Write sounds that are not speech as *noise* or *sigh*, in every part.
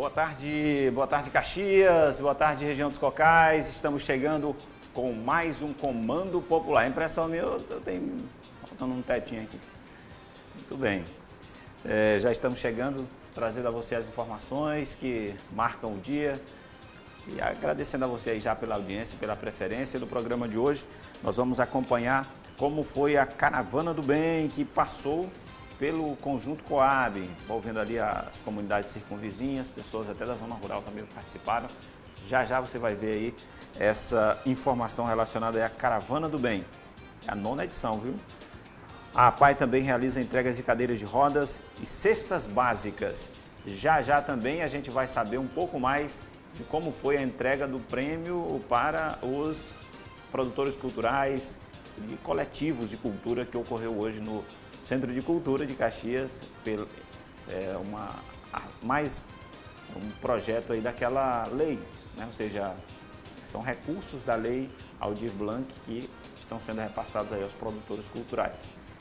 Boa tarde, boa tarde Caxias, boa tarde região dos Cocais. Estamos chegando com mais um Comando Popular. Impressão minha, eu, eu tenho faltando um tetinho aqui. Muito bem. É, já estamos chegando, trazendo a você as informações que marcam o dia. E agradecendo a você aí já pela audiência, pela preferência do programa de hoje. Nós vamos acompanhar como foi a Caravana do Bem que passou pelo Conjunto Coab, envolvendo ali as comunidades circunvizinhas, pessoas até da zona rural também participaram. Já já você vai ver aí essa informação relacionada à Caravana do Bem. É a nona edição, viu? A PAI também realiza entregas de cadeiras de rodas e cestas básicas. Já já também a gente vai saber um pouco mais de como foi a entrega do prêmio para os produtores culturais e coletivos de cultura que ocorreu hoje no Centro de Cultura de Caxias, é, uma, mais um projeto aí daquela lei, né? ou seja, são recursos da lei Aldir Blanc que estão sendo repassados aí aos produtores culturais.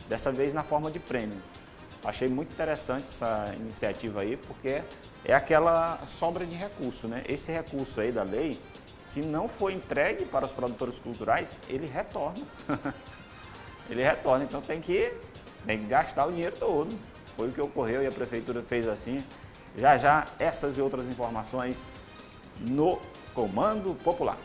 Dessa vez na forma de prêmio. Achei muito interessante essa iniciativa aí, porque é aquela sobra de recurso, né? Esse recurso aí da lei, se não for entregue para os produtores culturais, ele retorna. *laughs* ele retorna, então tem que tem que gastar o dinheiro todo. Foi o que ocorreu e a prefeitura fez assim. Já já, essas e outras informações no Comando Popular.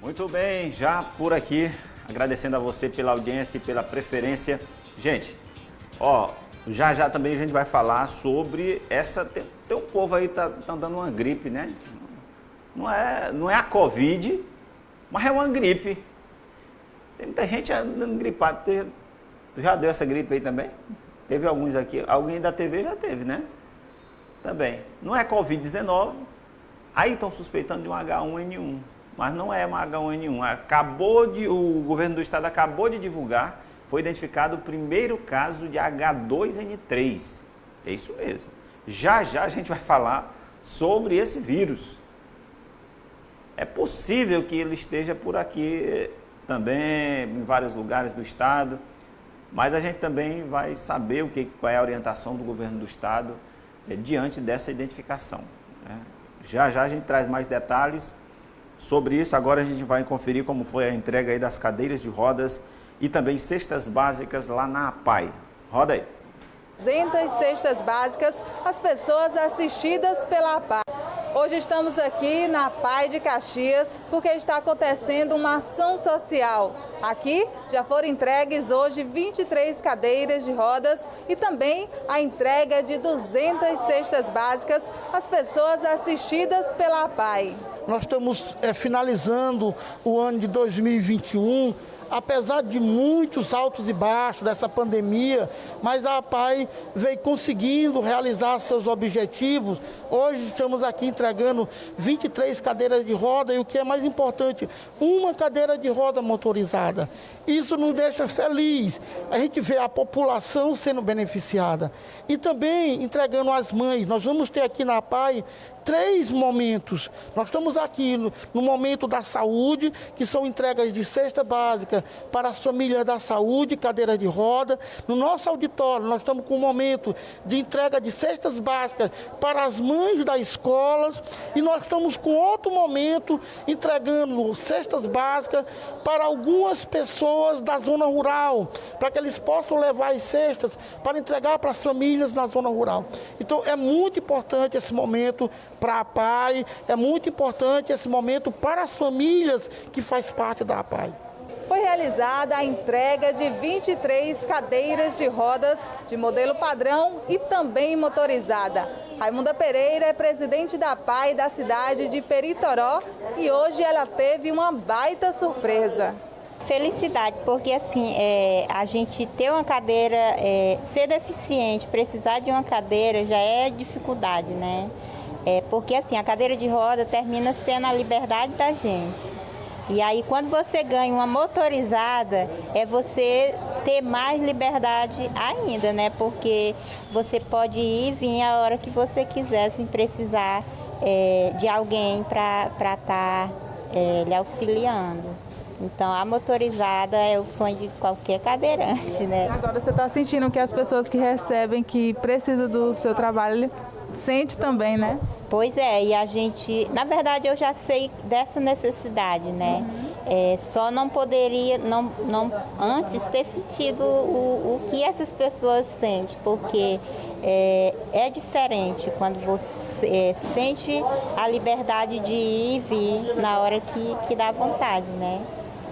Muito bem, já por aqui agradecendo a você pela audiência e pela preferência. Gente, ó, já já também a gente vai falar sobre essa... Tem, um povo aí tá, tá dando uma gripe, né? Não é, não é a Covid, mas é uma gripe. Tem muita gente andando gripado. já deu essa gripe aí também? Teve alguns aqui. Alguém da TV já teve, né? Também. Não é Covid-19. Aí estão suspeitando de um H1N1 mas não é uma H1N1. Acabou de, o governo do estado acabou de divulgar, foi identificado o primeiro caso de H2N3. É isso mesmo. Já já a gente vai falar sobre esse vírus. É possível que ele esteja por aqui também, em vários lugares do estado, mas a gente também vai saber o que, qual é a orientação do governo do estado é, diante dessa identificação. Né? Já já a gente traz mais detalhes Sobre isso, agora a gente vai conferir como foi a entrega aí das cadeiras de rodas e também cestas básicas lá na APAI. Roda aí. 200 cestas básicas às pessoas assistidas pela APAI. Hoje estamos aqui na PAI de Caxias porque está acontecendo uma ação social. Aqui já foram entregues hoje 23 cadeiras de rodas e também a entrega de 200 cestas básicas às pessoas assistidas pela PAI. Nós estamos é, finalizando o ano de 2021 apesar de muitos altos e baixos dessa pandemia, mas a APAI veio conseguindo realizar seus objetivos. Hoje estamos aqui entregando 23 cadeiras de roda e o que é mais importante, uma cadeira de roda motorizada. Isso nos deixa feliz. A gente vê a população sendo beneficiada. E também entregando às mães. Nós vamos ter aqui na APAI três momentos. Nós estamos aqui no, no, momento da saúde, que são entregas de cesta básica para as famílias da saúde, cadeira de roda. No nosso auditório, nós estamos com um momento de entrega de cestas básicas para as mães das escolas. E nós estamos com outro momento entregando cestas básicas para algumas pessoas da zona rural, para que eles possam levar as cestas para entregar para as famílias na zona rural. Então é muito importante esse momento para a PAI, é muito importante esse momento para as famílias que faz parte da PAI. Foi realizada a entrega de 23 cadeiras de rodas de modelo padrão e também motorizada. Raimunda Pereira é presidente da PAI da cidade de Peritoró e hoje ela teve uma baita surpresa. Felicidade, porque assim, é, a gente ter uma cadeira, é, ser deficiente, precisar de uma cadeira já é dificuldade, né? É porque assim, a cadeira de roda termina sendo a liberdade da gente. E aí quando você ganha uma motorizada, é você ter mais liberdade ainda, né? Porque você pode ir e vir a hora que você quiser, sem precisar é, de alguém para estar tá, é, lhe auxiliando. Então, a motorizada é o sonho de qualquer cadeirante, né? Agora, você está sentindo que as pessoas que recebem, que precisam do seu trabalho, sente também, né? Pois é, e a gente, na verdade, eu já sei dessa necessidade, né? Uhum. É, só não poderia, não, não antes ter sentido o, o que essas pessoas sentem, porque é, é diferente quando você é, sente a liberdade de ir e vir na hora que, que dá vontade, né?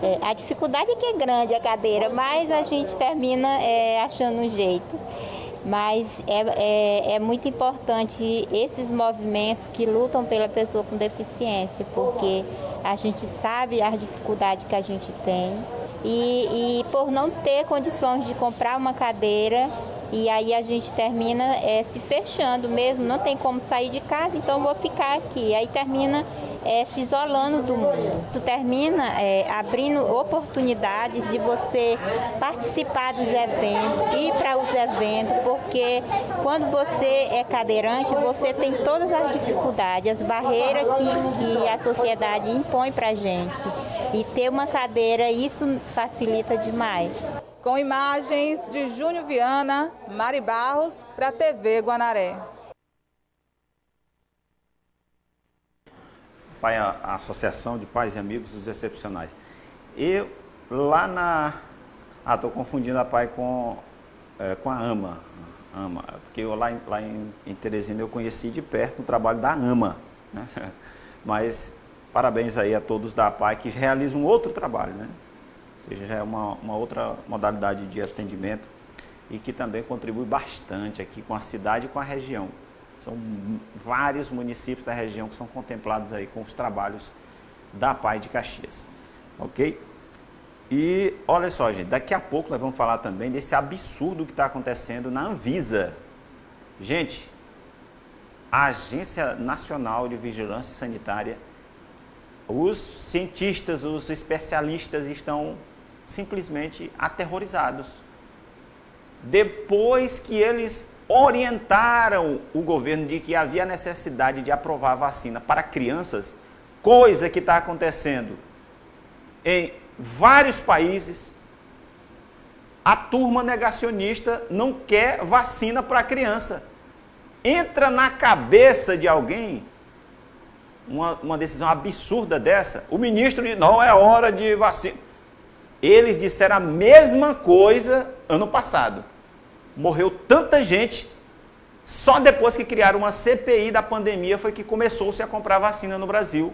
É, a dificuldade é que é grande a cadeira, mas a gente termina é, achando um jeito. Mas é, é, é, muito importante esses movimentos que lutam pela pessoa com deficiência, porque a gente sabe as dificuldades que a gente tem e, e por não ter condições de comprar uma cadeira, e aí a gente termina é, se fechando mesmo, não tem como sair de casa, então vou ficar aqui. Aí termina é, se isolando do mundo. Tu termina é, abrindo oportunidades de você participar dos eventos, ir para os eventos, porque quando você é cadeirante, você tem todas as dificuldades, as barreiras que, que a sociedade impõe para a gente. E ter uma cadeira, isso facilita demais. Com imagens de Júnior Viana, Mari Barros, para a TV Guanaré. Pai, a, Associação de Pais e Amigos dos Excepcionais. E lá na... Ah, estou confundindo a Pai com, é, com a AMA. AMA. Porque eu, lá, em, lá em, em Teresina eu conheci de perto o trabalho da AMA. Né? *laughs* Mas parabéns aí a todos da Pai que realizam outro trabalho, né? Ou seja, já é uma, uma outra modalidade de atendimento e que também contribui bastante aqui com a cidade e com a região. São vários municípios da região que são contemplados aí com os trabalhos da PAI de Caxias. Ok? E olha só, gente, daqui a pouco nós vamos falar também desse absurdo que está acontecendo na Anvisa. Gente, a Agência Nacional de Vigilância Sanitária, os cientistas, os especialistas estão simplesmente aterrorizados. Depois que eles orientaram o governo de que havia necessidade de aprovar a vacina para crianças, coisa que está acontecendo em vários países. A turma negacionista não quer vacina para criança. Entra na cabeça de alguém uma, uma decisão absurda dessa. O ministro diz, não é hora de vacina. Eles disseram a mesma coisa ano passado. Morreu tanta gente, só depois que criaram uma CPI da pandemia foi que começou-se a comprar vacina no Brasil.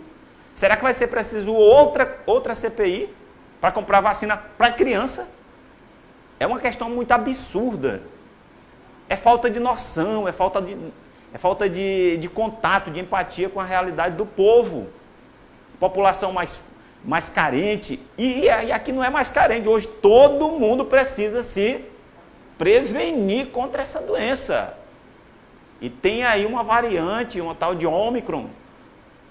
Será que vai ser preciso outra, outra CPI para comprar vacina para criança? É uma questão muito absurda. É falta de noção, é falta de, é falta de, de contato, de empatia com a realidade do povo. População mais mais carente. E, e aqui não é mais carente, hoje todo mundo precisa se prevenir contra essa doença. E tem aí uma variante, uma tal de Omicron.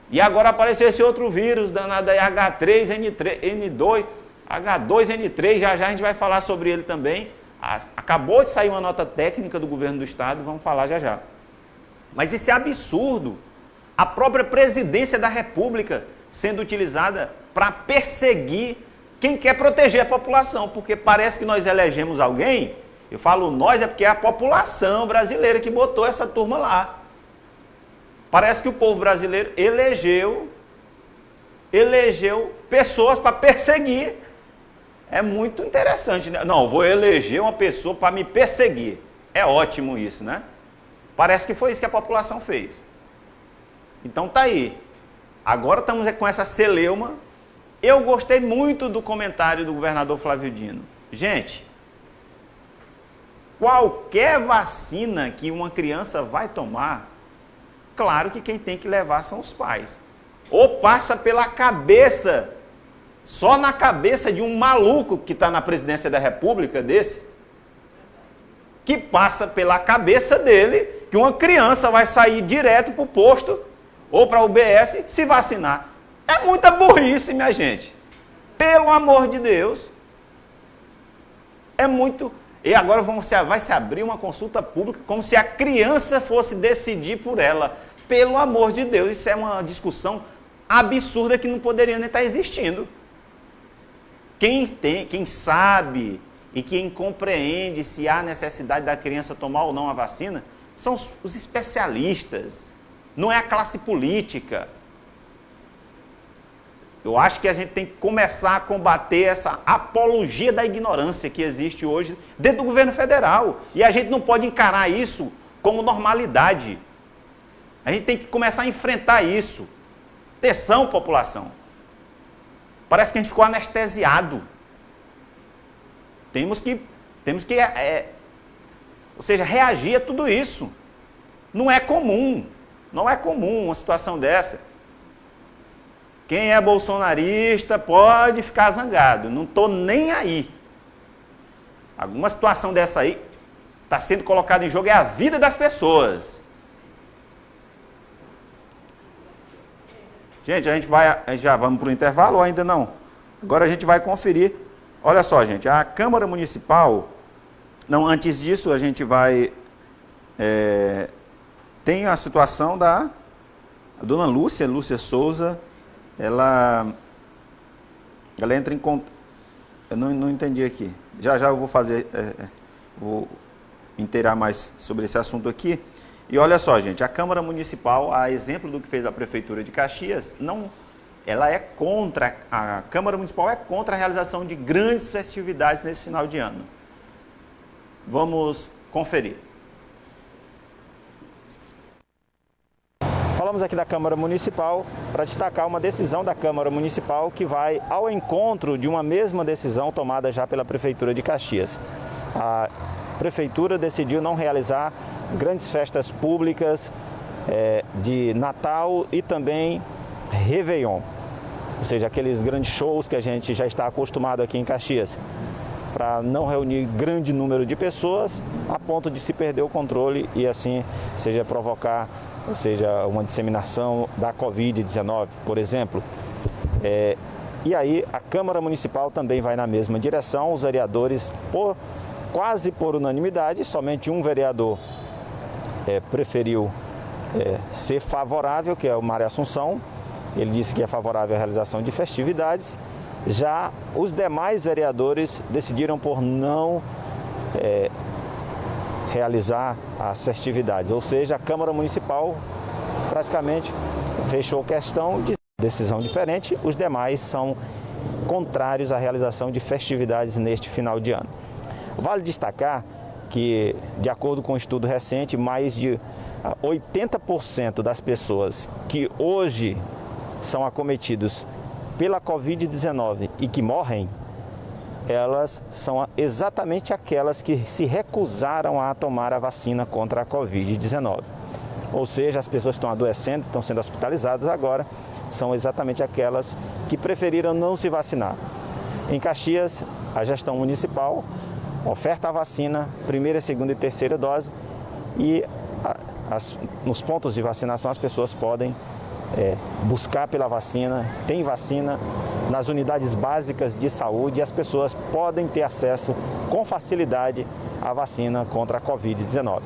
E agora apareceu esse outro vírus danado aí, H3N2, H2N3, já já a gente vai falar sobre ele também. Acabou de sair uma nota técnica do governo do estado, vamos falar já já. Mas esse absurdo, a própria presidência da república sendo utilizada para perseguir quem quer proteger a população, porque parece que nós elegemos alguém, eu falo nós é porque é a população brasileira que botou essa turma lá. Parece que o povo brasileiro elegeu elegeu pessoas para perseguir. É muito interessante. Né? Não, vou eleger uma pessoa para me perseguir. É ótimo isso, né? Parece que foi isso que a população fez. Então tá aí. Agora estamos com essa celeuma eu gostei muito do comentário do governador Flávio Dino. Gente, qualquer vacina que uma criança vai tomar, claro que quem tem que levar são os pais. Ou passa pela cabeça, só na cabeça de um maluco que está na presidência da república desse, que passa pela cabeça dele que uma criança vai sair direto para o posto ou para o UBS se vacinar. É muita burrice, minha gente. Pelo amor de Deus. É muito... E agora vamos, vai se abrir uma consulta pública como se a criança fosse decidir por ela. Pelo amor de Deus, isso é uma discussão absurda que não poderia nem estar existindo. Quem, tem, quem sabe e quem compreende se há necessidade da criança tomar ou não a vacina são os especialistas, não é a classe política. Eu acho que a gente tem que começar a combater essa apologia da ignorância que existe hoje dentro do governo federal. E a gente não pode encarar isso como normalidade. A gente tem que começar a enfrentar isso. Atenção, população. Parece que a gente ficou anestesiado. Temos que, temos que é, é, ou seja, reagir a tudo isso. Não é comum, não é comum uma situação dessa. Quem é bolsonarista pode ficar zangado, não estou nem aí. Alguma situação dessa aí está sendo colocada em jogo é a vida das pessoas. Gente, a gente vai, já vamos para o intervalo ou ainda não? Agora a gente vai conferir. Olha só, gente, a Câmara Municipal, não, antes disso a gente vai, é, tem a situação da a dona Lúcia, Lúcia Souza, ela, ela entra em contato, eu não, não entendi aqui, já já eu vou fazer, é, é vou inteirar mais sobre esse assunto aqui, e olha só, gente, a Câmara Municipal, a exemplo do que fez a Prefeitura de Caxias, não, ela é contra, a Câmara Municipal é contra a realização de grandes festividades nesse final de ano. Vamos conferir. Falamos aqui da Câmara Municipal para destacar uma decisão da Câmara Municipal que vai ao encontro de uma mesma decisão tomada já pela Prefeitura de Caxias. A Prefeitura decidiu não realizar grandes festas públicas é, de Natal e também Réveillon, ou seja, aqueles grandes shows que a gente já está acostumado aqui em Caxias, para não reunir grande número de pessoas a ponto de se perder o controle e assim seja provocar, ou seja, uma disseminação da Covid-19, por exemplo. É, e aí a Câmara Municipal também vai na mesma direção, os vereadores, por, quase por unanimidade, somente um vereador é, preferiu é, ser favorável, que é o Mário Assunção. Ele disse que é favorável à realização de festividades. Já os demais vereadores decidiram por não é, realizar as festividades, ou seja, a Câmara Municipal praticamente fechou questão de decisão diferente, os demais são contrários à realização de festividades neste final de ano. Vale destacar que, de acordo com um estudo recente, mais de 80% ah, das pessoas que hoje são acometidos pela Covid-19 e que morrem, elas são exatamente aquelas que se recusaram a tomar a vacina contra a Covid-19. Ou seja, as pessoas que estão adoecendo, estão sendo hospitalizadas agora, são exatamente aquelas que preferiram não se vacinar. Em Caxias, a gestão municipal oferta a vacina, primeira, segunda e terceira dose e as, nos pontos de vacinação as pessoas podem é, buscar pela vacina, tem vacina nas unidades básicas de saúde e as pessoas podem ter acesso com facilidade à vacina contra a Covid-19.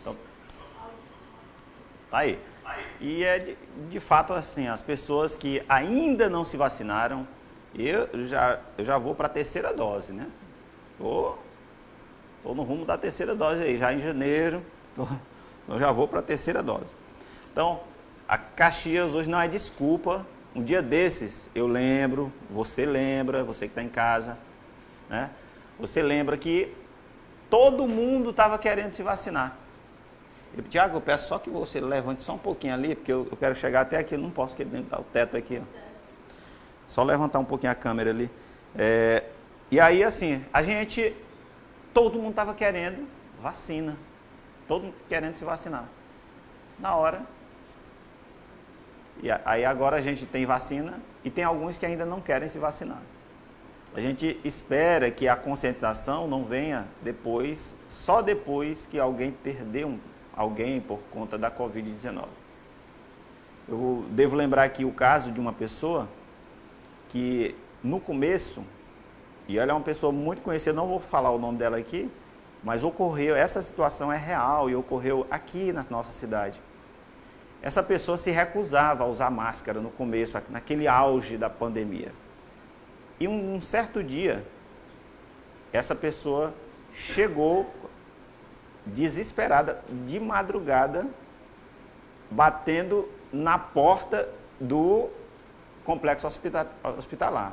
Então, tá aí. E é de, de fato assim, as pessoas que ainda não se vacinaram, eu já, eu já vou para a terceira dose, né? Tô, tô no rumo da terceira dose aí, já em janeiro, tô, *laughs* eu já vou para a terceira dose. Então, a Caxias hoje não é desculpa. Um dia desses, eu lembro, você lembra, você que está em casa, né? Você lembra que todo mundo estava querendo se vacinar. Eu, Tiago, eu peço só que você levante só um pouquinho ali, porque eu, eu quero chegar até aqui, eu não posso, dentro do teto aqui, ó. Só levantar um pouquinho a câmera ali. É, e aí, assim, a gente, todo mundo estava querendo vacina. Todo mundo querendo se vacinar. Na hora. E aí agora a gente tem vacina e tem alguns que ainda não querem se vacinar. A gente espera que a conscientização não venha depois, só depois que alguém perdeu alguém por conta da Covid-19. Eu devo lembrar aqui o caso de uma pessoa que no começo E ela é uma pessoa muito conhecida, não vou falar o nome dela aqui, mas ocorreu, essa situação é real e ocorreu aqui na nossa cidade. Essa pessoa se recusava a usar máscara no começo, naquele auge da pandemia. E um, um certo dia, essa pessoa chegou desesperada, de madrugada, batendo na porta do complexo hospitalar.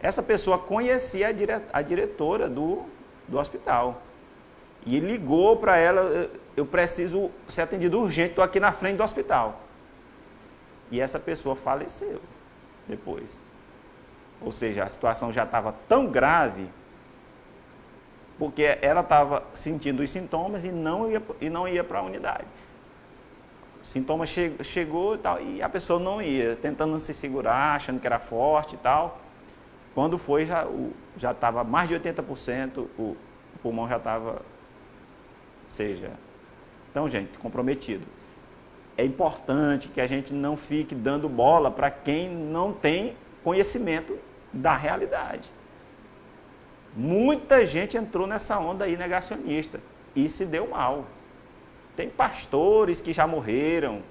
Essa pessoa conhecia a, dire, a diretora do, do hospital. E ligou para ela, eu preciso ser atendido urgente, estou aqui na frente do hospital. E essa pessoa faleceu depois. Ou seja, a situação já estava tão grave, porque ela estava sentindo os sintomas e não ia, e não ia para a unidade. O sintoma che, chegou e tal, e a pessoa não ia, tentando se segurar, achando que era forte e tal. Quando foi, já estava mais de 80%, o, o pulmão já estava seja. Então, gente, comprometido. É importante que a gente não fique dando bola para quem não tem conhecimento da realidade. Muita gente entrou nessa onda aí negacionista e se deu mal. Tem pastores que já morreram.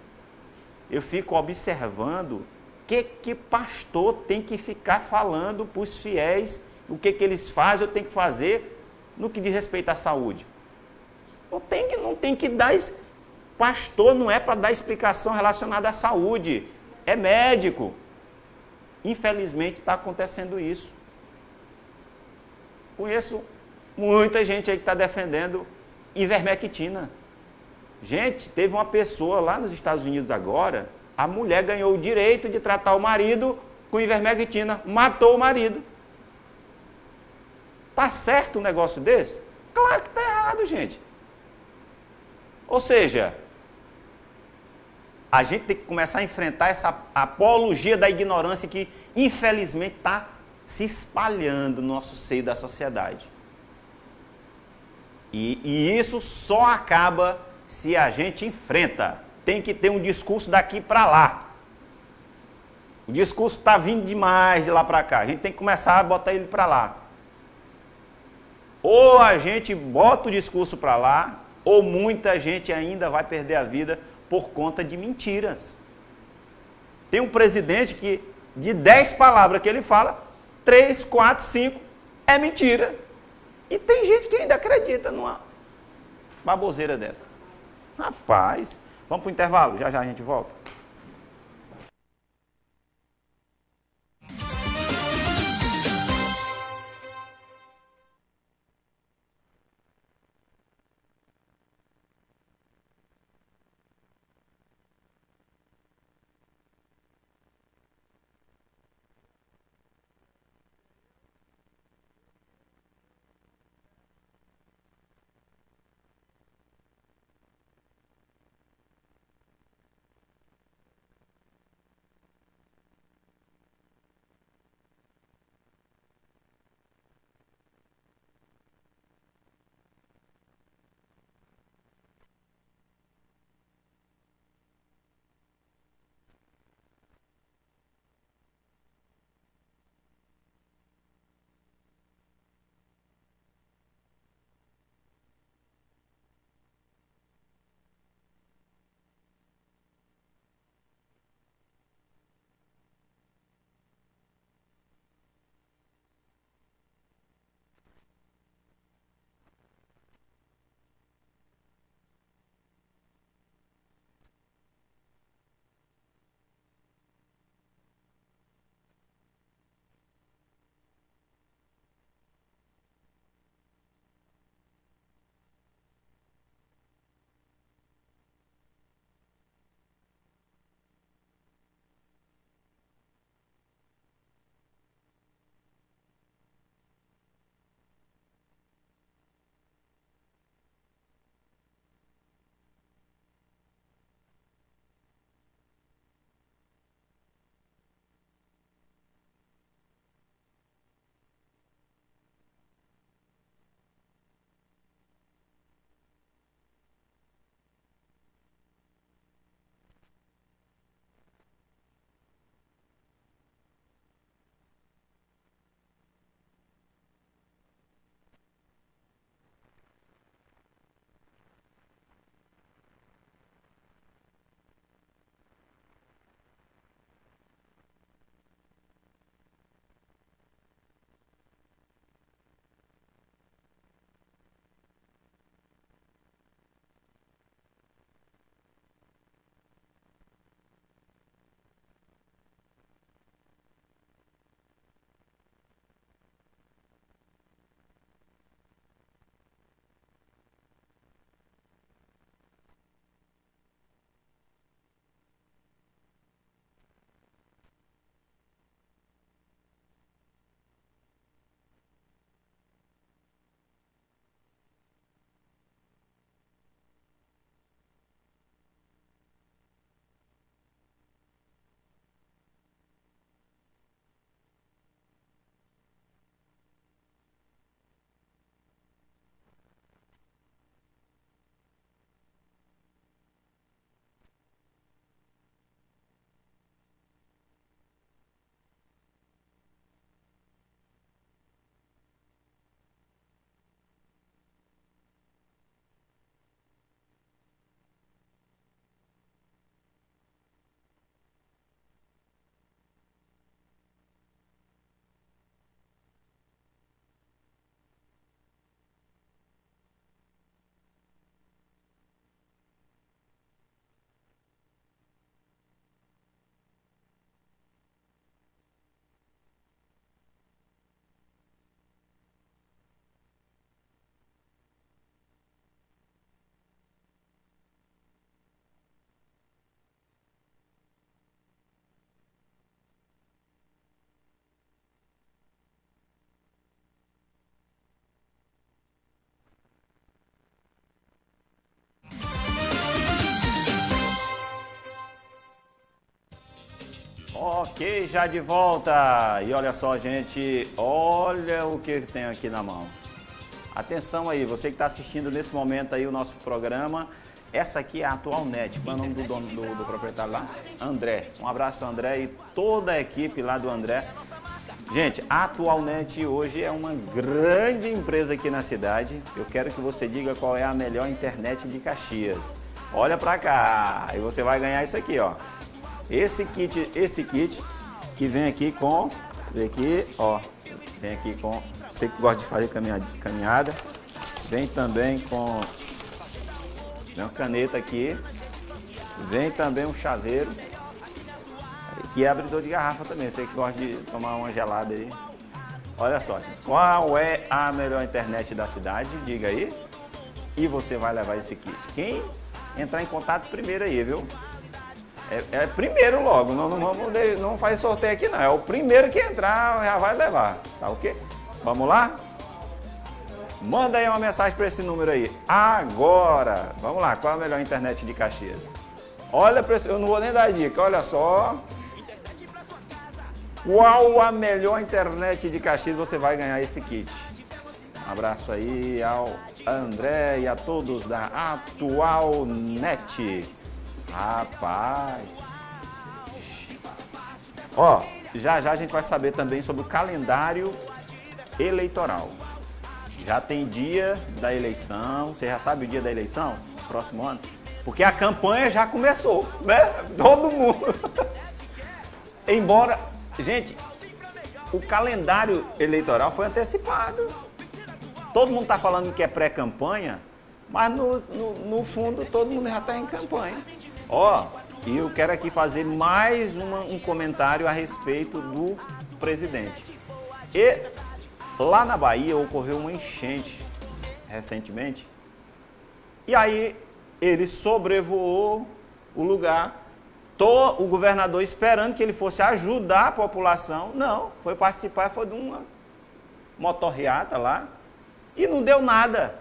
Eu fico observando que, que pastor tem que ficar falando para os fiéis, o que, que eles fazem ou tem que fazer no que diz respeito à saúde. Não tem que, não tem que dar. Pastor não é para dar explicação relacionada à saúde, é médico. Infelizmente está acontecendo isso. Conheço muita gente aí que está defendendo ivermectina. Gente, teve uma pessoa lá nos Estados Unidos agora, a mulher ganhou o direito de tratar o marido com ivermectina, matou o marido. Tá certo um negócio desse? Claro que está errado, gente. Ou seja, a gente tem que começar a enfrentar essa apologia da ignorância que, infelizmente, está se espalhando no nosso seio da sociedade. E, e, isso só acaba se a gente enfrenta. Tem que ter um discurso daqui para lá. O discurso está vindo demais de lá para cá. A gente tem que começar a botar ele para lá. Ou a gente bota o discurso para lá, ou muita gente ainda vai perder a vida por conta de mentiras. Tem um presidente que, de 10 palavras que ele fala, 3, 4, 5 é mentira. E tem gente que ainda acredita numa baboseira dessa. Rapaz, vamos para o intervalo, já já a gente volta. Ok, já de volta. E olha só, gente, olha o que tem aqui na mão. Atenção aí, você que está assistindo nesse momento aí o nosso programa. Essa aqui é a Atual Net. Qual é o nome do dono do, do proprietário lá? André. Um abraço, André, e toda a equipe lá do André. Gente, a Atualnet hoje é uma grande empresa aqui na cidade. Eu quero que você diga qual é a melhor internet de Caxias. Olha pra cá e você vai ganhar isso aqui, ó. Esse kit, esse kit que vem aqui com, vem aqui, ó, vem aqui com, você que gosta de fazer caminhada, vem também com uma caneta aqui, vem também um chaveiro, que é abridor de garrafa também, você que gosta de tomar uma gelada aí. Olha só, gente, qual é a melhor internet da cidade? Diga aí. E você vai levar esse kit. Quem entrar em contato primeiro aí, viu? É, é primeiro logo, não, não, vamos, não faz sorteio aqui não. É o primeiro que entrar, já vai levar. Tá ok? Vamos lá? Manda aí uma mensagem para esse número aí. Agora! Vamos lá, qual é a melhor internet de Caxias? Olha, eu não vou nem dar dica, olha só. Qual a melhor internet de Caxias você vai ganhar esse kit? Um abraço aí ao André e a todos da Atual Net. Rapaz. Ó, já já a gente vai saber também sobre o calendário eleitoral. Já tem dia da eleição, você já sabe o dia da eleição? Próximo ano? Porque a campanha já começou, né? *laughs* Todo mundo. *laughs* Embora, gente, o calendário eleitoral foi antecipado. Todo mundo está falando que é pré-campanha, mas no, no, no, fundo todo mundo já está em campanha. Ó, e eu quero aqui fazer mais uma, um comentário a respeito do presidente. E lá na Bahia ocorreu uma enchente recentemente. E aí ele sobrevoou o lugar. Tô, o governador esperando que ele fosse ajudar a população. Não, foi participar, foi de uma motorreata lá. E não deu nada.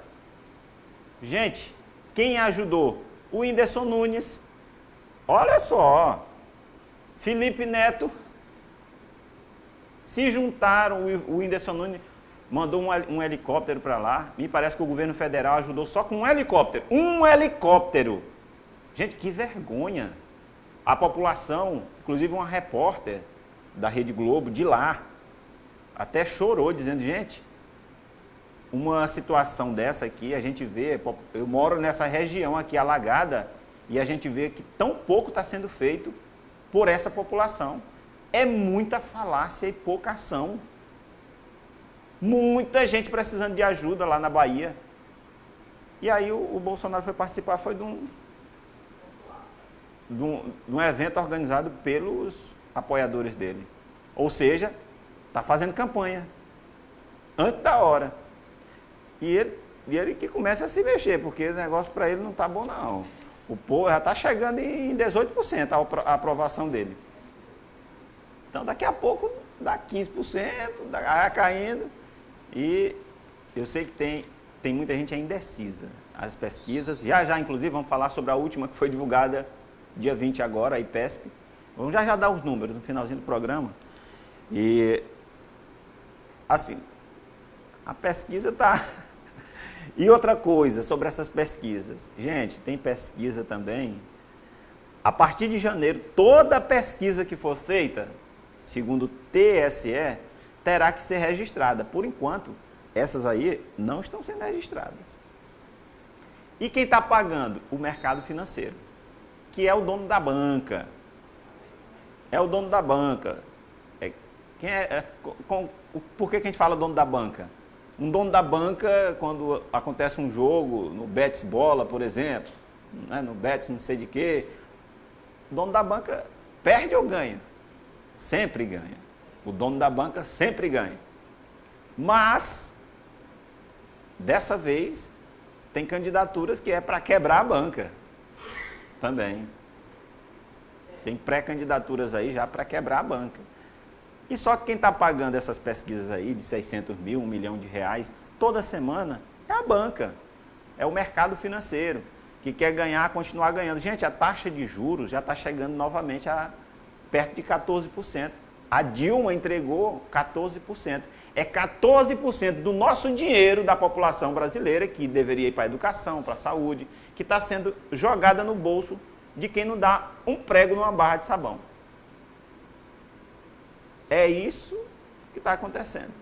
Gente, quem ajudou? O Whindersson Nunes, Olha só, Felipe Neto se juntaram, o Whindersson Nunes mandou um, helicóptero para lá. Me parece que o governo federal ajudou só com um helicóptero. Um helicóptero! Gente, que vergonha! A população, inclusive uma repórter da Rede Globo de lá, até chorou, dizendo, gente, uma situação dessa aqui, a gente vê, eu moro nessa região aqui alagada, e a gente vê que tão pouco está sendo feito por essa população. É muita falácia e pouca ação. Muita gente precisando de ajuda lá na Bahia. E aí o, o Bolsonaro foi participar, foi de um, de um, de um evento organizado pelos apoiadores dele. Ou seja, está fazendo campanha. Antes da hora. E ele, e ele que começa a se mexer, porque o negócio para ele não está bom não. O povo já está chegando em 18% a aprovação dele. Então daqui a pouco dá 15%, vai caindo. E eu sei que tem, tem muita gente ainda indecisa. As pesquisas, já já inclusive vamos falar sobre a última que foi divulgada dia 20 agora, a IPESP. Vamos já já dar os números no finalzinho do programa. E assim, a pesquisa está e outra coisa sobre essas pesquisas. Gente, tem pesquisa também. A partir de janeiro, toda pesquisa que for feita, segundo o TSE, terá que ser registrada. Por enquanto, essas aí não estão sendo registradas. E quem está pagando? O mercado financeiro, que é o dono da banca. É o dono da banca. É, quem é, é com, por que, que a gente fala dono da banca? Um dono da banca, quando acontece um jogo, no Betis Bola, por exemplo, né, no Betis não sei de quê, o dono da banca perde ou ganha? Sempre ganha. O dono da banca sempre ganha. Mas, dessa vez, tem candidaturas que é para quebrar a banca. Também. Tem pré-candidaturas aí já para quebrar a banca. E só que quem está pagando essas pesquisas aí de 600 mil, 1 milhão de reais, toda semana, é a banca, é o mercado financeiro, que quer ganhar, continuar ganhando. Gente, a taxa de juros já está chegando novamente a perto de 14%. A Dilma entregou 14%. É 14% do nosso dinheiro da população brasileira que deveria ir para a educação, para a saúde, que está sendo jogada no bolso de quem não dá um prego numa barra de sabão. É isso que está acontecendo.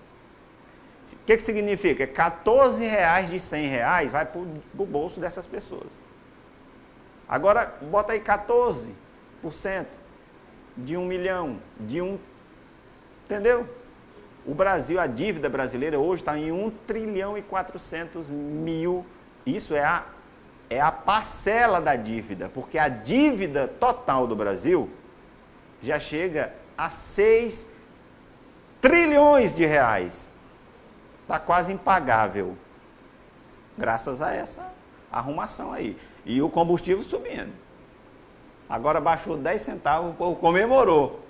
O que, que significa? 14 reais de 100 reais vai para o bolso dessas pessoas. Agora, bota aí 14% de um milhão, de um... Entendeu? O Brasil, a dívida brasileira hoje está em 1 trilhão e 400 mil. Isso é a, é a parcela da dívida, porque a dívida total do Brasil já chega a 6 trilhões de reais. Está quase impagável, graças a essa arrumação aí. E o combustível subindo. Agora baixou 10 centavos, o povo comemorou.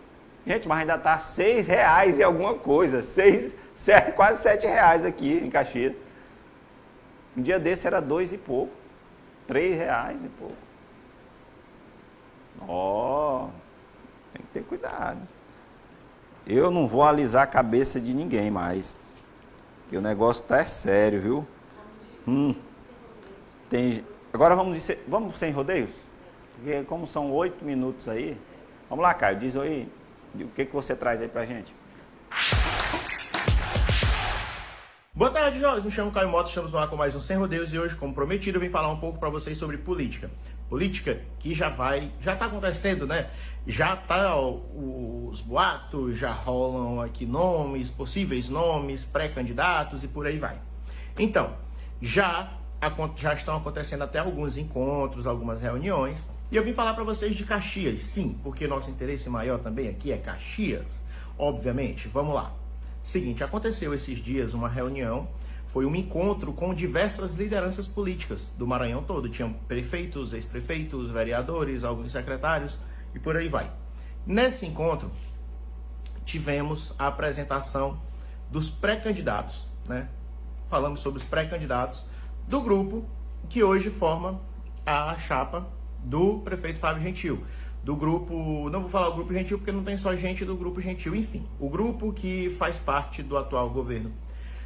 Gente, mas ainda está 6 reais e alguma coisa. 6, 7, quase 7 reais aqui em Caxias. Um dia desse era dois e pouco. 3 reais e pouco. Ó, oh, tem que ter cuidado. Eu não vou alisar a cabeça de ninguém mais. Que o negócio tá sério, viu? Hum. Tem... Agora vamos, dizer, vamos sem rodeios? Porque como são oito minutos aí, vamos lá, Caio, diz aí o que, que você traz aí pra gente. Boa tarde, jovens. Me chamo Caio Mota, estamos no ar com mais um Sem Rodeios e hoje, como prometido, eu vim falar um pouco para vocês sobre política. Política que já vai, já está acontecendo, né? Já tá os boatos, já rolam aqui nomes, possíveis nomes, pré-candidatos e por aí vai. Então, já, já estão acontecendo até alguns encontros, algumas reuniões. E eu vim falar para vocês de Caxias, sim, porque nosso interesse maior também aqui é Caxias, obviamente. Vamos lá. Seguinte, aconteceu esses dias uma reunião, foi um encontro com diversas lideranças políticas do Maranhão todo. Tinham prefeitos, ex-prefeitos, vereadores, alguns secretários e por aí vai. Nesse encontro, tivemos a apresentação dos pré-candidatos, né? Falamos sobre os pré-candidatos do grupo que hoje forma a chapa do prefeito Fábio Gentil do grupo, não vou falar o grupo gentil porque não tem só gente do grupo gentil, enfim, o grupo que faz parte do atual governo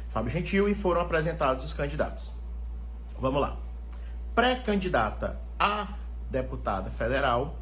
Fábio Gentil e foram apresentados os candidatos. Vamos lá. Pré-candidata a deputada federal,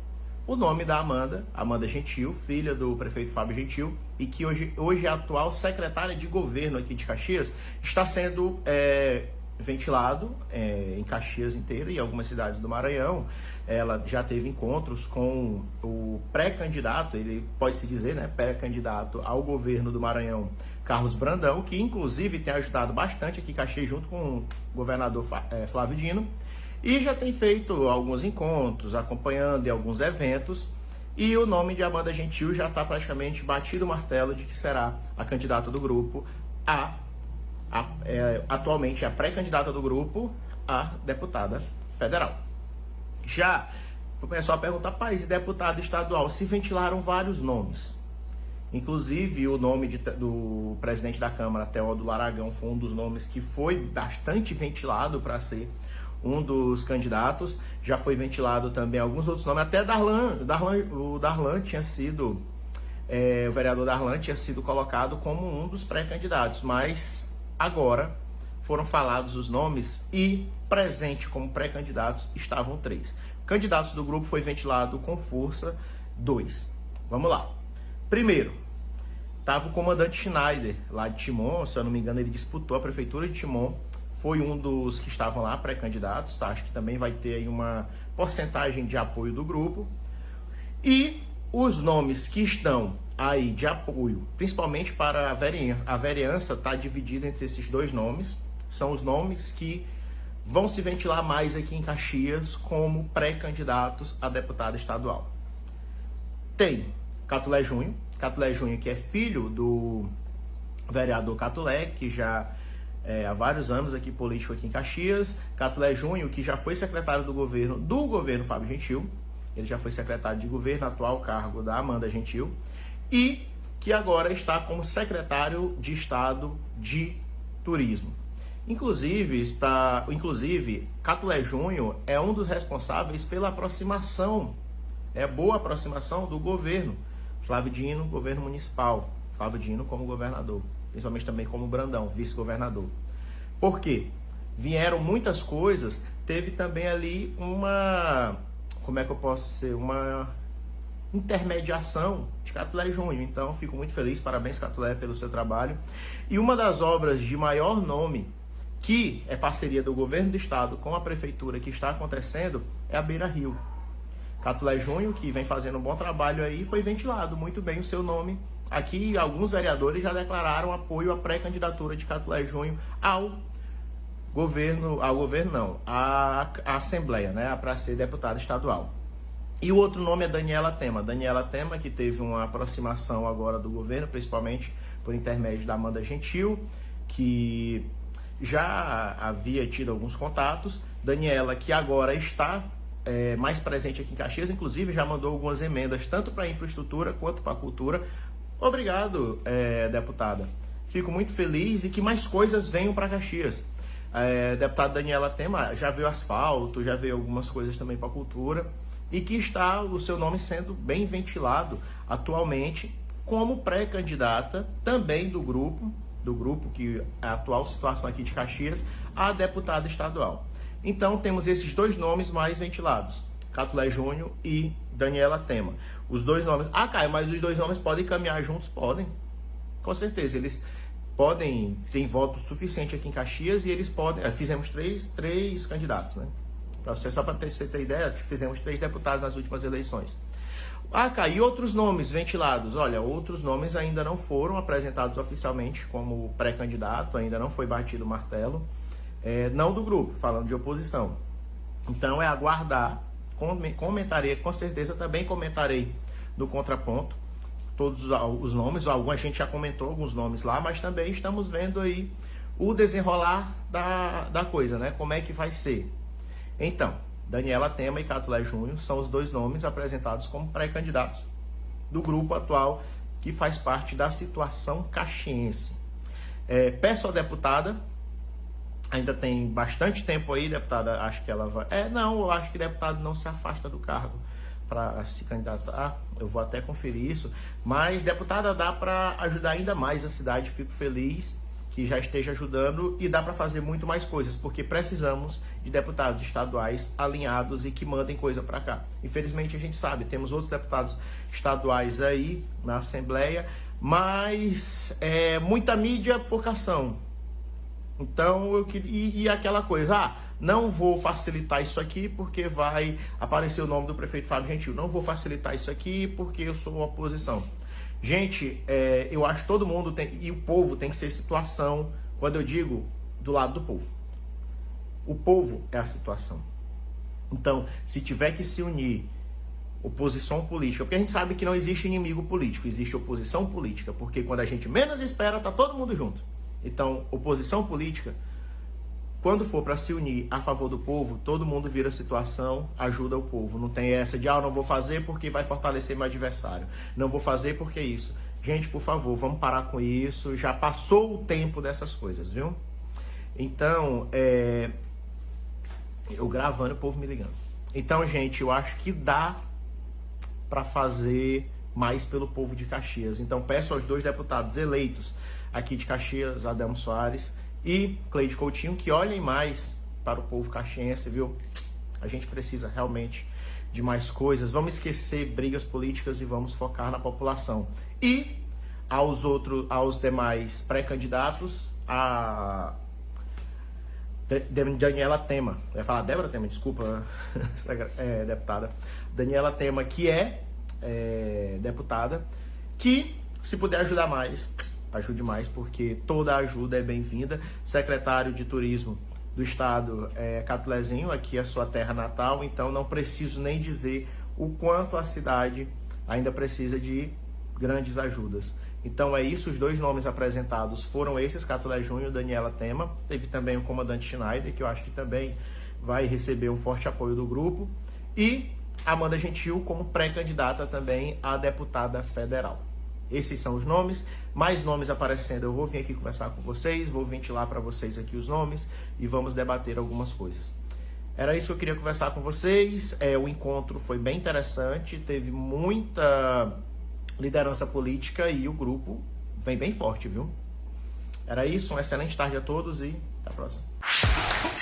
o nome da Amanda, Amanda Gentil, filha do prefeito Fábio Gentil, e que hoje, hoje é atual secretária de governo aqui de Caxias, está sendo é, ventilado é, em Caxias inteira e algumas cidades do Maranhão. Ela já teve encontros com o pré-candidato, ele pode se dizer, né, pré-candidato ao governo do Maranhão, Carlos Brandão, que inclusive tem ajudado bastante aqui em Caxias junto com o governador é, Flávio Dino, e já tem feito alguns encontros, acompanhando em alguns eventos, e o nome de Amanda Gentil já está praticamente batido o martelo de que será a candidata do grupo a a, é, atualmente a pré-candidata do grupo a deputada federal. Já o pessoal pergunta, paz, e deputado estadual? Se ventilaram vários nomes. Inclusive, o nome de, do presidente da Câmara, Teódulo Aragão, foi um dos nomes que foi bastante ventilado para ser um dos candidatos. Já foi ventilado também alguns outros nomes, até Darlan, Darlan o Darlan tinha sido, é, o vereador Darlan tinha sido colocado como um dos pré-candidatos, mas Agora foram falados os nomes e presente como pré-candidatos estavam três. Candidatos do grupo foi ventilado com força dois. Vamos lá. Primeiro, estava o comandante Schneider, lá de Timon, se eu não me engano, ele disputou a prefeitura de Timon, foi um dos que estavam lá pré-candidatos, tá? acho que também vai ter aí uma porcentagem de apoio do grupo. E os nomes que estão aí de apoio, principalmente para a vereança, a vereança está dividida entre esses dois nomes, são os nomes que vão se ventilar mais aqui em Caxias como pré-candidatos a deputado estadual. Tem Catulé Júnior, Catulé Júnior que é filho do vereador Catulé, que já é, há vários anos aqui político aqui em Caxias, Catulé Júnior, que já foi secretário do governo do governo Fábio Gentil, ele já foi secretário de governo, atual cargo da Amanda Gentil, e que agora está como secretário de Estado de Turismo. Inclusive, pra, inclusive Catulé Júnior é um dos responsáveis pela aproximação, é boa aproximação do governo Flávio Dino, governo municipal. Flávio Dino como governador, principalmente também como Brandão, vice-governador. Por quê? Vieram muitas coisas, teve também ali uma, como é que eu posso ser, uma intermediação de Catulé Júnior. Então, fico muito feliz, parabéns Catulé pelo seu trabalho. E uma das obras de maior nome, que é parceria do governo do estado com a prefeitura que está acontecendo, é a Beira Rio. Catulé Júnior, que vem fazendo um bom trabalho aí, foi ventilado muito bem o seu nome. Aqui, alguns vereadores já declararam apoio à pré-candidatura de Catulé Júnior ao governo, ao governo não, à, à Assembleia, né, para ser deputado estadual. E o outro nome é Daniela Tema. Daniela Tema, que teve uma aproximação agora do governo, principalmente por intermédio da Amanda Gentil, que já havia tido alguns contatos. Daniela, que agora está é, mais presente aqui em Caxias, inclusive já mandou algumas emendas, tanto para a infraestrutura quanto para a cultura. Obrigado, é, deputada. Fico muito feliz e que mais coisas venham para Caxias. É, deputada Daniela Tema já veio asfalto, já veio algumas coisas também para a cultura e que está o seu nome sendo bem ventilado atualmente como pré-candidata também do grupo, do grupo que é a atual situação aqui de Caxias, a deputada estadual. Então temos esses dois nomes mais ventilados, Catulé Júnior e Daniela Tema. Os dois nomes. Ah, Caio, mas os dois nomes podem caminhar juntos? Podem. Com certeza, eles podem, ter voto suficiente aqui em Caxias e eles podem. Eh, fizemos três, três candidatos, né? Só para você ter ideia, fizemos três deputados nas últimas eleições. Ah, Caio, e outros nomes ventilados? Olha, outros nomes ainda não foram apresentados oficialmente como pré-candidato, ainda não foi batido o martelo é, não do grupo, falando de oposição. Então é aguardar, comentarei, com certeza também comentarei no contraponto todos os nomes, alguma gente já comentou alguns nomes lá, mas também estamos vendo aí o desenrolar da, da coisa, né? Como é que vai ser. Então, Daniela Tema e Catulé Júnior são os dois nomes apresentados como pré-candidatos do grupo atual que faz parte da situação caxiense. É, peço à deputada Ainda tem bastante tempo aí, deputada. Acho que ela vai. É, não, eu acho que deputado não se afasta do cargo para se candidatar. Eu vou até conferir isso. Mas, deputada, dá para ajudar ainda mais a cidade. Fico feliz que já esteja ajudando e dá para fazer muito mais coisas, porque precisamos de deputados estaduais alinhados e que mandem coisa para cá. Infelizmente, a gente sabe, temos outros deputados estaduais aí na Assembleia, mas é, muita mídia, pouca ação. Então, eu queria. E, e, aquela coisa, ah, não vou facilitar isso aqui porque vai aparecer o nome do prefeito Fábio Gentil. Não vou facilitar isso aqui porque eu sou oposição. Gente, é, eu acho que todo mundo tem. E o povo tem que ser situação, quando eu digo do lado do povo. O povo é a situação. Então, se tiver que se unir oposição política, porque a gente sabe que não existe inimigo político, existe oposição política, porque quando a gente menos espera, tá todo mundo junto. Então, oposição política, quando for para se unir a favor do povo, todo mundo vira situação, ajuda o povo. Não tem essa de, ah, não vou fazer porque vai fortalecer meu adversário. Não vou fazer porque é isso. Gente, por favor, vamos parar com isso. Já passou o tempo dessas coisas, viu? Então, é... eu gravando, o povo me ligando. Então, gente, eu acho que dá para fazer mais pelo povo de Caxias. Então, peço aos dois deputados eleitos aqui de Caxias, Adamo Soares e Cleide Coutinho, que olhem mais para o povo caxiense, viu? A gente precisa realmente de mais coisas. Vamos esquecer brigas políticas e vamos focar na população. E aos outros, aos demais pré-candidatos, a Daniela Tema, eu ia falar Débora Tema, desculpa, *laughs* é, deputada. Daniela Tema, que é, é deputada, que se puder ajudar mais, ajude mais, porque toda ajuda é bem-vinda. Secretário de Turismo do Estado é Catulezinho, aqui é a sua terra natal, então não preciso nem dizer o quanto a cidade ainda precisa de grandes ajudas. Então é isso, os dois nomes apresentados foram esses, Catulé Júnior e Daniela Tema. Teve também o comandante Schneider, que eu acho que também vai receber um forte apoio do grupo. E Amanda Gentil como pré-candidata também a deputada federal. Esses são os nomes, mais nomes aparecendo. Eu vou vir aqui conversar com vocês, vou ventilar para vocês aqui os nomes e vamos debater algumas coisas. Era isso que eu queria conversar com vocês. É, o encontro foi bem interessante, teve muita liderança política e o grupo vem bem forte, viu? Era isso, uma excelente tarde a todos e até a próxima.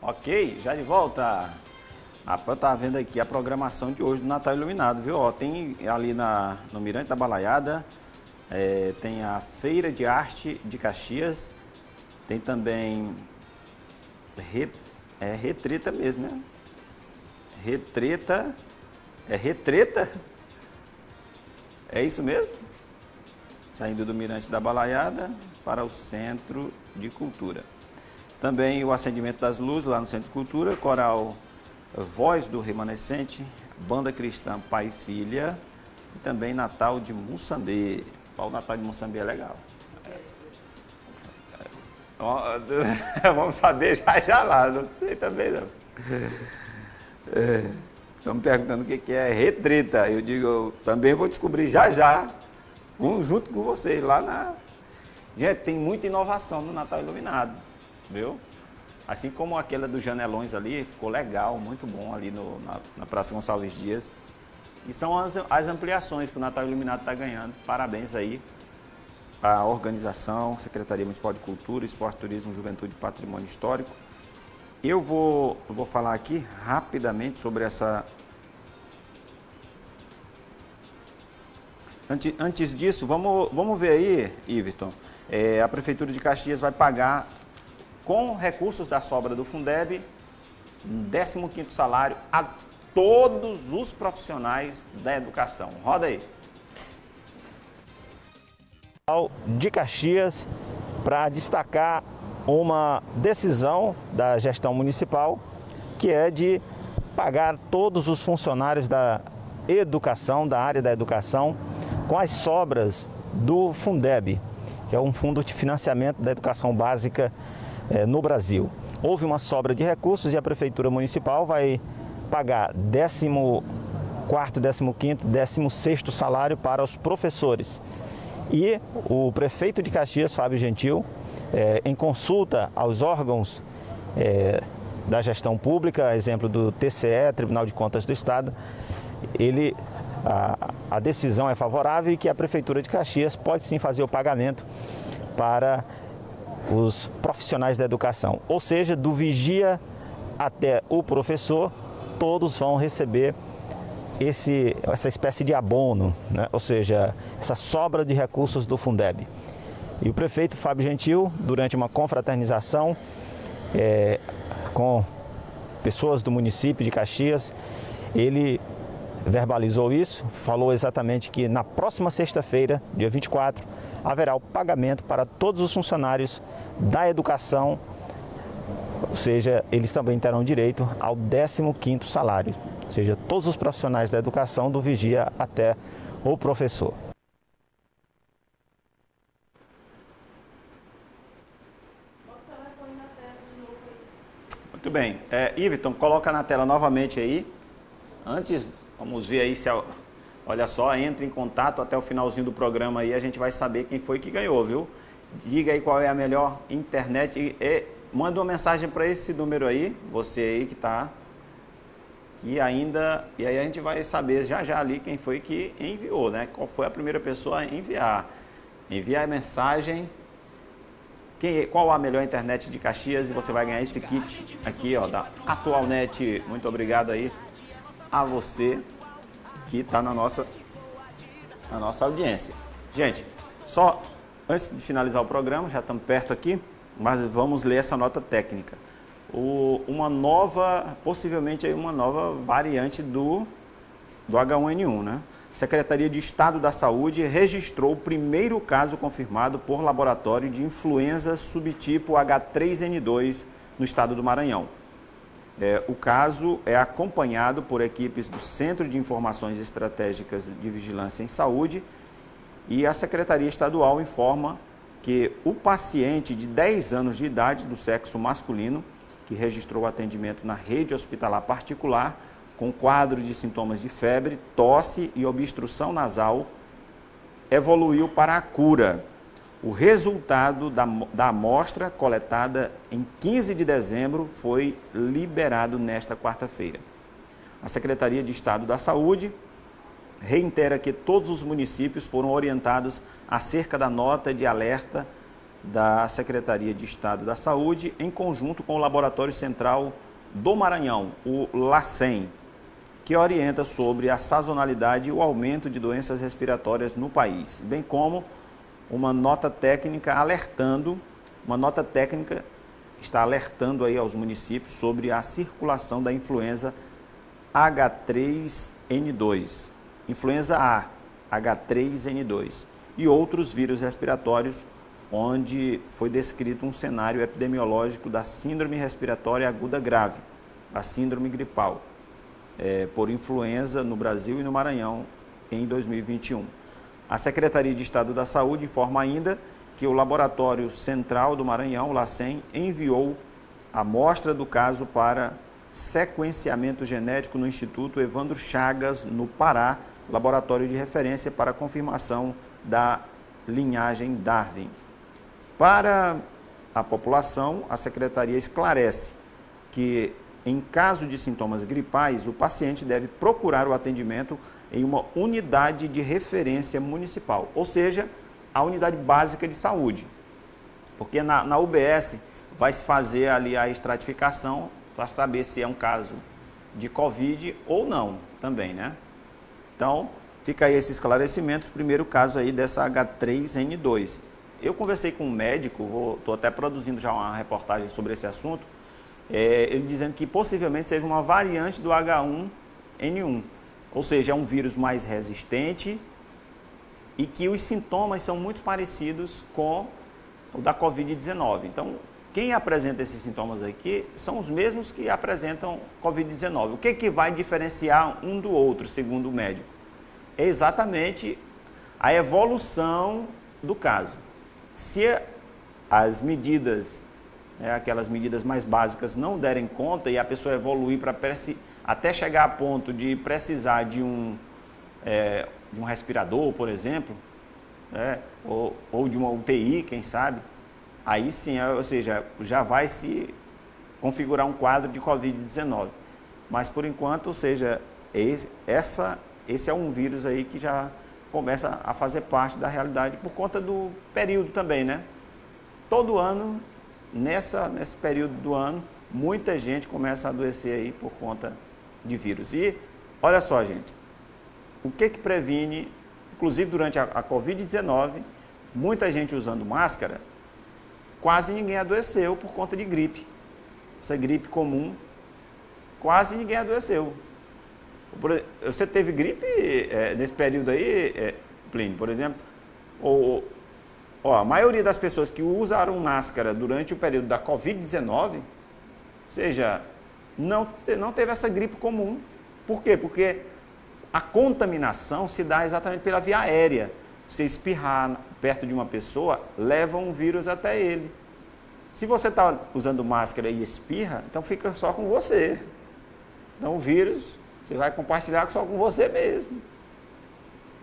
Ok, já de volta. A eu tá vendo aqui a programação de hoje do Natal Iluminado, viu? Ó, tem ali na, no Mirante da Balaiada, é, tem a Feira de Arte de Caxias, tem também re, é, retreta mesmo, né? Retreta. É retreta? É isso mesmo? Saindo do Mirante da Balaiada para o Centro de Cultura. Também o acendimento das luzes lá no Centro de Cultura, coral Voz do Remanescente, Banda Cristã Pai e Filha e também Natal de Moçambê. O Natal de Moçambê é legal. *laughs* Vamos saber já já lá, não sei também não. Estão me perguntando o que é retreta. Eu digo, eu também vou descobrir já já junto com vocês lá na. Gente, tem muita inovação no Natal Iluminado, viu? Assim como aquela dos janelões ali, ficou legal, muito bom ali no, na, na Praça Gonçalves Dias. E são as, as ampliações que o Natal Iluminado está ganhando. Parabéns aí à organização, Secretaria Municipal de Cultura, Esporte, Turismo, Juventude e Patrimônio Histórico. Eu vou, vou falar aqui rapidamente sobre essa... Antes, antes disso, vamos, vamos ver aí, Iverton. É, a Prefeitura de Caxias vai pagar, com recursos da sobra do Fundeb, um 15º salário a todos os profissionais da educação. Roda aí. De Caxias, para destacar uma decisão da gestão municipal, que é de pagar todos os funcionários da educação, da área da educação, com as sobras do Fundeb, que é um fundo de financiamento da educação básica eh, no Brasil. Houve uma sobra de recursos e a Prefeitura Municipal vai pagar 14º, 15º, 16º salário para os professores. E o prefeito de Caxias, Fábio Gentil, é, em consulta aos órgãos é, da gestão pública, exemplo do TCE, Tribunal de Contas do Estado, ele, a, a decisão é favorável e que a Prefeitura de Caxias pode sim fazer o pagamento para os profissionais da educação, ou seja, do vigia até o professor, todos vão receber esse, essa espécie de abono, né? ou seja, essa sobra de recursos do Fundeb. E o prefeito Fábio Gentil, durante uma confraternização é, com pessoas do município de Caxias, ele verbalizou isso, falou exatamente que na próxima sexta-feira, dia 24, haverá o pagamento para todos os funcionários da educação ou seja, eles também terão direito ao 15º salário, ou seja, todos os profissionais da educação, do vigia até o professor. Muito bem. É, Iverton, coloca na tela novamente aí. Antes, vamos ver aí se... Olha só, entre em contato até o finalzinho do programa aí, a gente vai saber quem foi que ganhou, viu? Diga aí qual é a melhor internet e Manda uma mensagem para esse número aí, você aí que está que ainda, e aí a gente vai saber já já ali quem foi que enviou, né? Qual foi a primeira pessoa a enviar. Enviar a mensagem, quem, qual a melhor internet de Caxias e você vai ganhar esse kit aqui, ó, da Atualnet. Muito obrigado aí a você que está na nossa, na nossa audiência. Gente, só antes de finalizar o programa, já estamos perto aqui, mas vamos ler essa nota técnica. O, uma nova, possivelmente aí uma nova variante do, do H1N1, né? Secretaria de Estado da Saúde registrou o primeiro caso confirmado por laboratório de influenza subtipo H3N2 no estado do Maranhão. É, o caso é acompanhado por equipes do Centro de Informações Estratégicas de Vigilância em Saúde e a Secretaria Estadual informa que o paciente de 10 anos de idade do sexo masculino, que registrou atendimento na rede hospitalar particular, com quadro de sintomas de febre, tosse e obstrução nasal, evoluiu para a cura. O resultado da, da amostra coletada em 15 de dezembro foi liberado nesta quarta-feira. A Secretaria de Estado da Saúde reitera que todos os municípios foram orientados acerca da nota de alerta da Secretaria de Estado da Saúde, em conjunto com o Laboratório Central do Maranhão, o LACEN, que orienta sobre a sazonalidade e o aumento de doenças respiratórias no país, bem como uma nota técnica alertando, uma nota técnica está alertando aí aos municípios sobre a circulação da influenza H3N2 influenza A, H3N2 e outros vírus respiratórios, onde foi descrito um cenário epidemiológico da síndrome respiratória aguda grave, a síndrome gripal, é, por influenza no Brasil e no Maranhão em 2021. A Secretaria de Estado da Saúde informa ainda que o Laboratório Central do Maranhão, o LACEN, enviou a amostra do caso para sequenciamento genético no Instituto Evandro Chagas, no Pará, laboratório de referência para confirmação da linhagem Darwin. Para a população, a secretaria esclarece que, em caso de sintomas gripais, o paciente deve procurar o atendimento em uma unidade de referência municipal, ou seja, a unidade básica de saúde. Porque na, na UBS vai se fazer ali a estratificação para saber se é um caso de Covid ou não também, né? Então, fica aí esse esclarecimento, primeiro caso aí dessa H3N2. Eu conversei com um médico, estou até produzindo já uma reportagem sobre esse assunto, é, ele dizendo que possivelmente seja uma variante do H1N1, ou seja, é um vírus mais resistente e que os sintomas são muito parecidos com o da Covid-19. Então, quem apresenta esses sintomas aqui são os mesmos que apresentam Covid-19. O que, que vai diferenciar um do outro, segundo o médico? É exatamente a evolução do caso. Se as medidas, né, aquelas medidas mais básicas, não derem conta e a pessoa evoluir para até chegar a ponto de precisar de um, é, de um respirador, por exemplo, né, ou, ou de uma UTI, quem sabe, aí sim, é, ou seja, já vai se configurar um quadro de Covid-19. Mas por enquanto, ou seja, esse, essa, esse é um vírus aí que já começa a fazer parte da realidade por conta do período também, né? Todo ano, nessa, nesse período do ano, muita gente começa a adoecer aí por conta de vírus. E olha só, gente, o que que previne, inclusive durante a, a Covid-19, muita gente usando máscara, quase ninguém adoeceu por conta de gripe. Essa gripe comum, quase ninguém adoeceu. Você teve gripe é, nesse período aí, é, Plínio, por exemplo? Ou, ó, a maioria das pessoas que usaram máscara durante o período da Covid-19, ou seja, não, não teve essa gripe comum. Por quê? Porque a contaminação se dá exatamente pela via aérea. Você espirrar perto de uma pessoa, leva um vírus até ele. Se você está usando máscara e espirra, então fica só com você. Então o vírus você vai compartilhar só com você mesmo.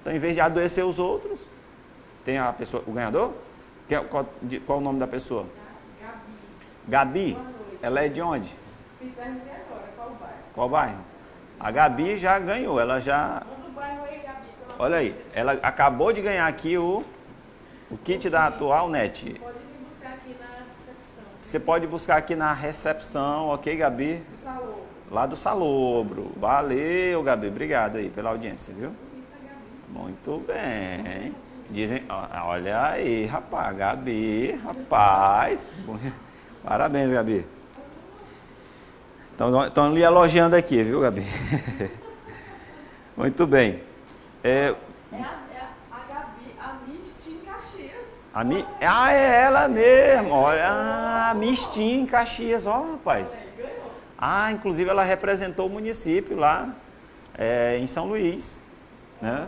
Então, em vez de adoecer os outros, tem a pessoa, o ganhador? Qual, qual, qual o nome da pessoa? Gabi. Gabi? Ela é de onde? qual bairro? Qual bairro? A Gabi já ganhou, ela já... Olha aí, ela acabou de ganhar aqui o, o kit da atual net. Pode vir buscar aqui na recepção. Você pode buscar aqui na recepção, ok, Gabi? Do salão. Lá do Salobro. Valeu, Gabi. Obrigado aí pela audiência, viu? Muito bem. Dizem, olha aí, rapaz, Gabi, rapaz. *laughs* Parabéns, Gabi. Estão lhe elogiando aqui, viu, Gabi? *laughs* Muito bem. É, é, a, é a Gabi, a Misty em Caxias. A Mi, ah, é ela mesmo. Olha, a Misty em Caxias, ó, rapaz. Ah, inclusive ela representou o município lá é, em São Luís. Né?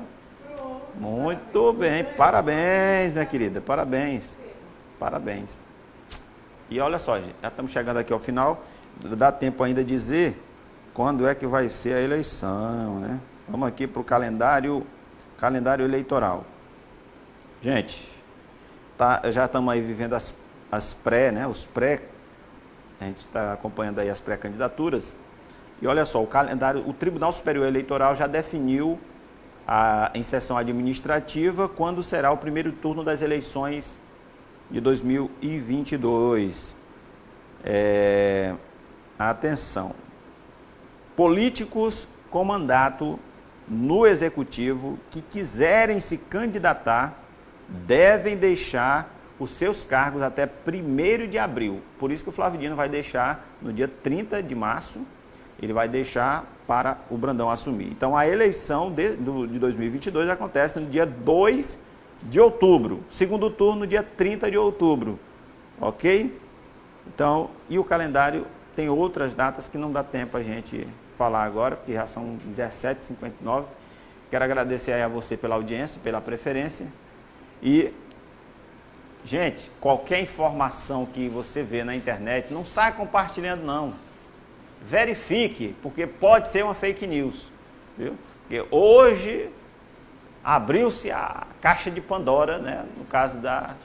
Muito bem, parabéns, minha querida, parabéns. Parabéns. E olha só, gente, já estamos chegando aqui ao final. Dá tempo ainda de dizer quando é que vai ser a eleição, né? Vamos aqui para o calendário, calendário eleitoral. Gente, tá, já estamos aí vivendo as, as pré, né? Os pré a gente está acompanhando aí as pré-candidaturas. E olha só, o calendário, o Tribunal Superior Eleitoral já definiu a, em sessão administrativa quando será o primeiro turno das eleições de 2022. É, atenção. Políticos com mandato no executivo que quiserem se candidatar devem deixar os seus cargos até 1 de abril. Por isso que o Flavidino vai deixar no dia 30 de março, ele vai deixar para o Brandão assumir. Então a eleição de, do, de 2022 acontece no dia 2 de outubro, segundo turno no dia 30 de outubro, ok? Então, e o calendário tem outras datas que não dá tempo a gente falar agora, porque já são 17h59. Quero agradecer a você pela audiência, pela preferência e Gente, qualquer informação que você vê na internet, não saia compartilhando não. Verifique, porque pode ser uma fake news. Viu? Porque hoje abriu-se a caixa de Pandora, né? No caso da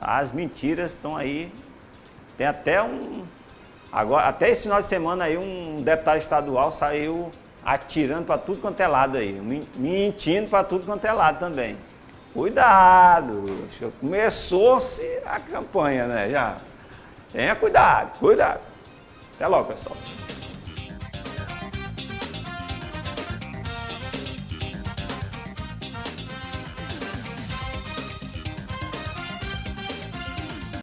as mentiras estão aí. Tem até um agora até esse final de semana aí um deputado estadual saiu atirando para tudo quanto é lado aí, mentindo para tudo quanto é lado também. Cuidado, começou-se a campanha, né? Já. Tenha cuidado, cuidado. Até logo, pessoal.